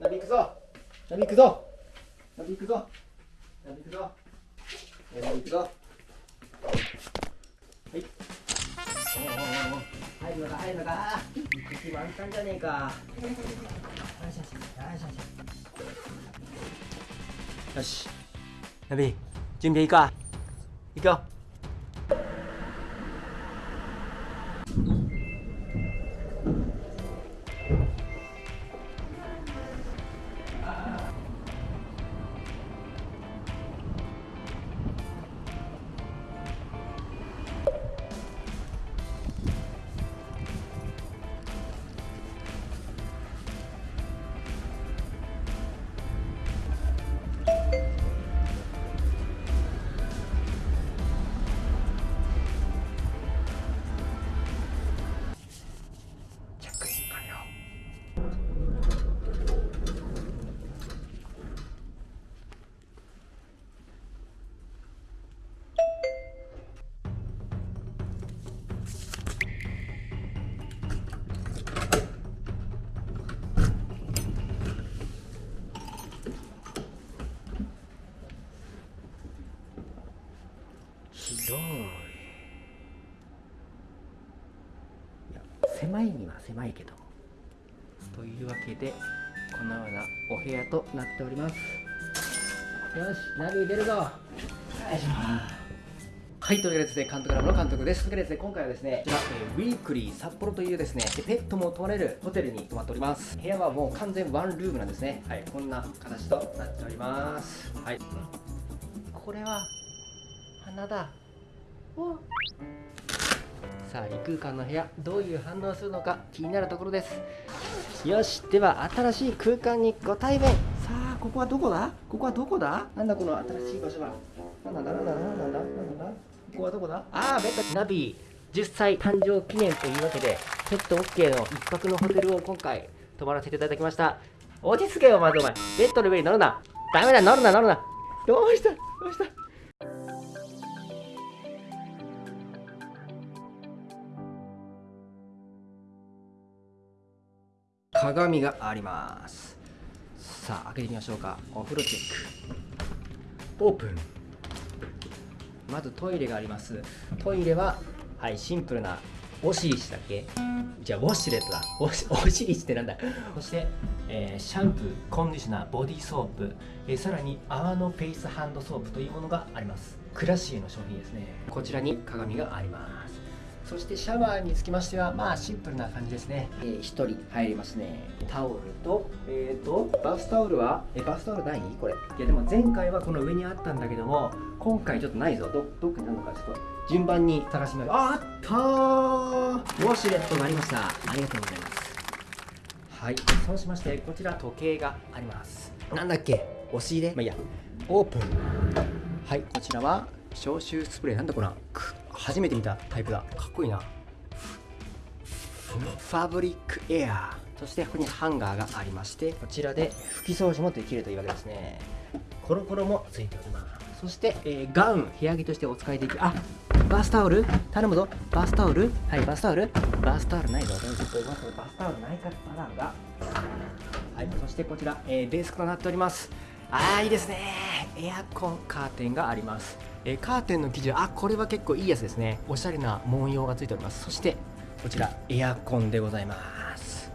ナビ行くぞナビ行くぞナビ行くぞナビ行くぞナビ行くぞはいおおおお入るのか入るのか行く気満タンじゃねえかよしよしよし広いいや狭いには狭いけどというわけでこのようなお部屋となっておりますよしナビ出るぞよいしょはい、というわけでですね、監督ラボの監督です。というわけでですね、今回はですね、こちら、えーウィークリー札幌というですね、ペットも泊まれるホテルに泊まっております。部屋はもう完全ワンルームなんですね。はい、こんな形となっております。はい。これは、花だ。お。さあ異空間の部屋どういう反応をするのか気になるところです。よしでは新しい空間にご対面。さあここはどこだ？ここはどこだ？なんだこの新しい場所は？なんだなんだなんだなんだ？なんだ？ここはどこだ？ああベッドナビ10歳誕生記念というわけでペット OK の一泊のホテルを今回泊まらせていただきました。落ち着けよまずお前。ベッドの上に乗るな。ダメだ乗るな乗るな。どうした？どうした？鏡があります。さあ開けてみましょうか。お風呂チェック。オープン。まずトイレがあります。トイレははいシンプルなオシリシだっけ？じゃあウォシュレットだ。オシオシリシってなんだ？そして、えーシャンプーコンディショナーボディーソープ、えーさらに泡のフェイスハンドソープというものがあります。クラシエの商品ですね。こちらに鏡があります。そしてシャワーにつきましてはまあシンプルな感じですね、えー、1人入りますね。タオルとえっ、とバスタオルはえバスタオルない？これ。いやでも前回はこの上にあったんだけども今回ちょっとないぞ。どどっかにあるのかちょっと。順番に探しますああったー。ウォシュレットがありました。ありがとうございます。はい。そうしましてこちら時計があります。なんだっけ？押し入れ？まあいいや。オープン。はい。こちらは消臭スプレー。なんだこれく初めて見たタイプだ。かっこいいな。ファブリックエアー。そしてここにハンガーがありましてこちらで拭き掃除もできるというわけですね。コロコロもついております。そして、えーガウン部屋着としてお使いできる。あバスタオル？頼むぞ。バスタオル？はいバスタオル。バスタオルないぞ。ちょっとバスタオルないかパターンが。はいそしてこちら、えーデスクとなっております。あーいいですね。エアコンカーテンがあります、えーカーテンの生地あこれは結構いいやつですね。おしゃれな文様がついております。そしてこちらエアコンでございます。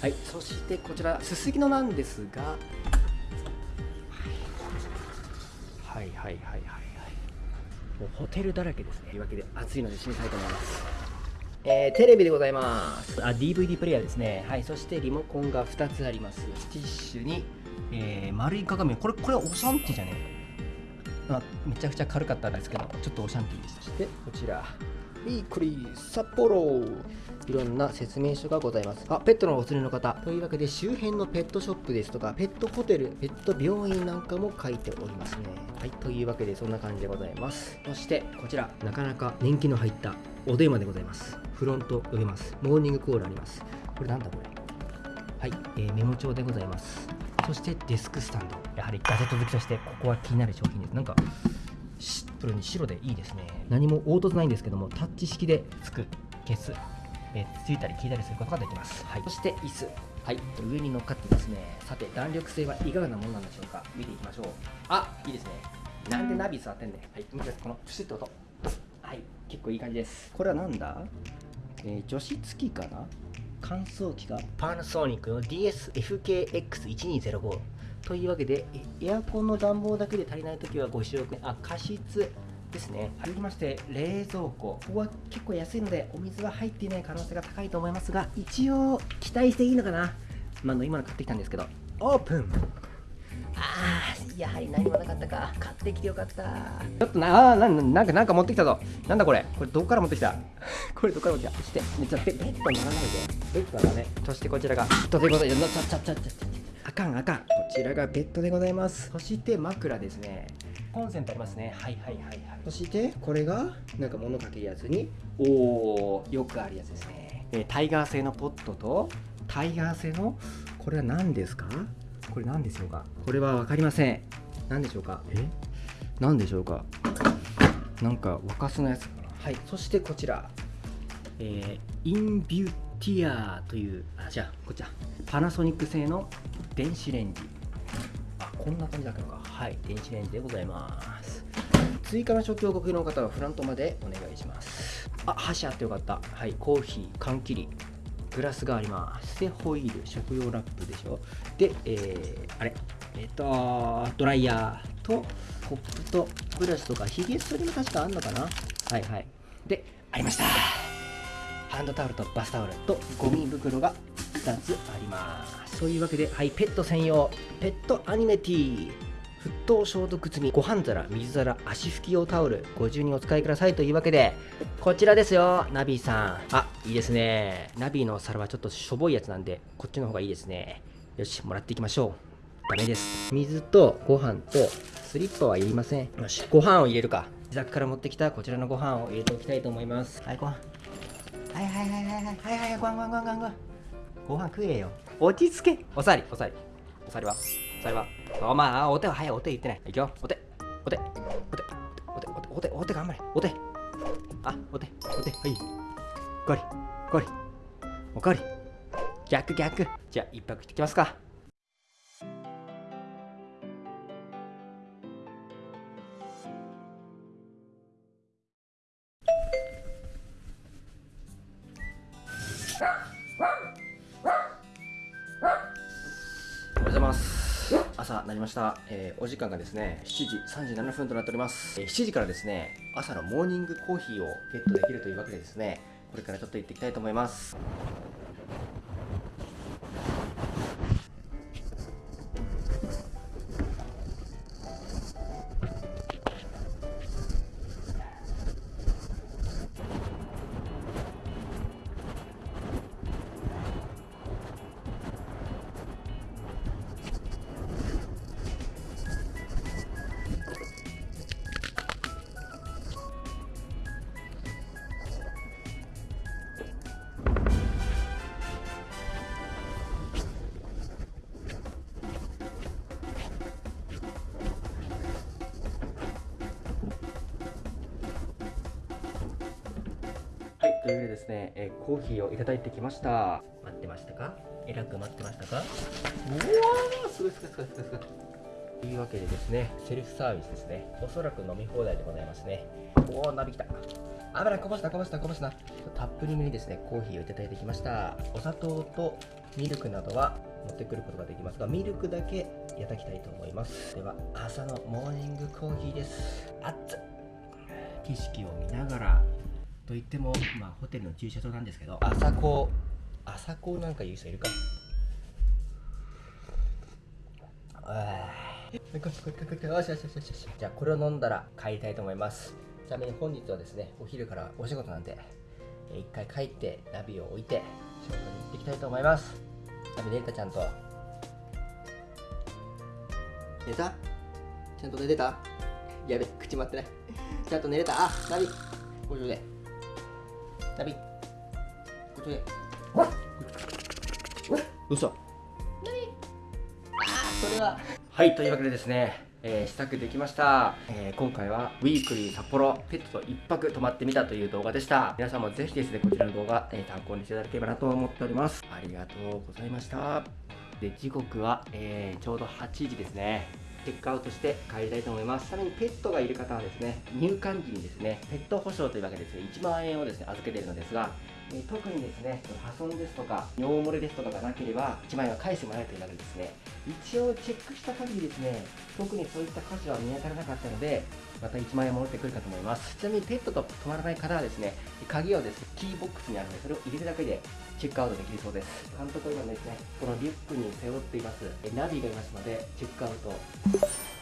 はい。そしてこちらすすぎのなんですが。はいはいはいはいはい。もうホテルだらけですね。というわけで暑いので閉めたいと思います。えーテレビでございます。あ DVD プレイヤーですね。はい。そしてリモコンが2つあります。ティッシュに、えー丸い鏡。これこれオシャンティじゃねえ。あめちゃくちゃ軽かったんですけどちょっとオシャンティでした。そしてこちら。ウィークリー札幌。いろんな説明書がございます。あペットのお連れの方。というわけで周辺のペットショップですとかペットホテルペット病院なんかも書いておりますね。はいというわけでそんな感じでございます。そしてこちら。なかなか年季の入ったお電話でございます。フロント呼べます。モーニングコールあります。これなんだこれ。はい、えーメモ帳でございますそしてデスクスタンド。やはりガジェット好きとしてここは気になる商品です。なんかシンプルに白でいいですね。何も凹凸ないんですけどもタッチ式でつく消すえー、ついたり消えたりすることができます、はい、そして椅子。はい。上に乗っかってますね。さて弾力性はいかがなものなんでしょうか。見ていきましょう。あいいですね。なんでナビ座ってんねはい。このプシッと音。はい。結構いい感じです。これはなんだ、えー、除湿機かな？乾燥機がパナソニックの DSFKX1205 というわけでエアコンの暖房だけで足りない時はご使用くあ加湿ですね。続きまして冷蔵庫ここは結構安いのでお水は入っていない可能性が高いと思いますが一応期待していいのかな。まあ、今の買ってきたんですけどオープン。あーやはり何もなかったか。買ってきてよかった。ちょっとなあななんかなんか持ってきたぞ。なんだこれ。これどこから持ってきた？これどこから持ってきた？してめっちゃベッドにならないで。ベッドだねそしてこちらが。ということでちゃちゃちゃちゃあかんあかん。こちらがベッドでございます。そして枕ですね。コンセントありますね。はいはいはいはい。そしてこれがなんか物かけるやつにおおよくあるやつですね、えー、タイガー製のポットとタイガー製のこれは何ですか？これ何でしょうか？これは分かりません。何でしょうか？え？何でしょうか？なんか沸かすのやつかな。はいそしてこちら。えー、インビューティアというあじゃあこちらパナソニック製の電子レンジ。あこんな感じだけどか。はい電子レンジでございます。追加の食器をご希望の方はフロントまでお願いします。あ箸あってよかった。はいコーヒー缶切りグラスがあります。でホイル食用ラップでしょ。で、えー、あれ。えっ、ー、とドライヤーとコップとブラシとかヒゲ剃りも確かあんのかな。はいはい。でありました。ハンドタオルとバスタオルとゴミ袋が2つあります。そういうわけではいペット専用。ペットアニメティー。沸騰消毒済みご飯皿水皿足拭き用タオルご自由にお使いくださいというわけでこちらですよナビーさん。あいいですね。ナビーの皿はちょっとしょぼいやつなんでこっちの方がいいですね。よしもらっていきましょう。ダメです。水とご飯とスリッパはいりません。よしご飯を入れるか。自宅から持ってきたこちらのご飯を入れておきたいと思います。はいご飯。はいはいはいはいはいはいはいご飯ご飯ご飯ご飯。ご飯食えよ。落ち着け。おさりおさり。おさりは？おさりは？お前、お手は早い、お手言ってない。いくよ。お手、お手、お手、お手、お手、お手、お手頑張れ。お手。あ、お手、お手、はい。ゴリ、ゴリ、おかわり、おかわり。逆、逆。じゃあ、一泊してきますか。りました、えー、お時間がですね7時37分となっております、えー、7時からですね朝のモーニングコーヒーをゲットできるというわけでですねこれからちょっと行っていきたいと思います。というわけでですね、えー、コーヒーをいただいてきました。待ってましたか？えらく待ってましたか？うわーすごいすごいすごいすごいすごい。というわけでですねセルフサービスですね。おそらく飲み放題でございますね。おおなびきた。危ないこぼしたこぼしたこぼした。たっぷりめにですねコーヒーをいただいてきました。お砂糖とミルクなどは持ってくることができますがミルクだけいただきたいと思います。では朝のモーニングコーヒーです。熱っ。景色を見ながらといっても、まあ、ホテルの駐車場なんですけど。朝子朝子なんか言う人いるか。あじゃあこれを飲んだら帰りたいと思います。ちなみに本日はですねお昼からお仕事なんで一回帰ってナビを置いて仕事に行っていきたいと思います。ナビ寝れたちゃんと。寝た？ちゃんと寝てた？やべ口待ってない。ちゃんと寝れた？あナビ。ご上で。ナビこっちで。どうしたそれははいというわけでですねえー試作できました、えー今回はウィークリー札幌ペットと一泊泊まっ。てみたという動画でした皆さんもぜひですねこちらの動画、えー参考にしていただければなと思っ。ておりますありがとうございましたで時刻は、えーちょうど8時ですねチェックアウトして帰りたいと思います。さらにペットがいる方はですね入館時にですねペット保証というわけでですね1万円をですね預けているのですがえ特にですね破損ですとか尿漏れですとかがなければ1万円は返してもらえるというわけですね。一応チェックした限りですね特にそういった箇所は見当たらなかったのでまた1万円戻ってくるかと思います。ちなみにペットと泊まらない方はですね鍵をですねキーボックスにあるのでそれを入れるだけでチェックアウトできるそうです。監督は今ですねこのリュックに背負っていますえナビがいますのでチェックアウト。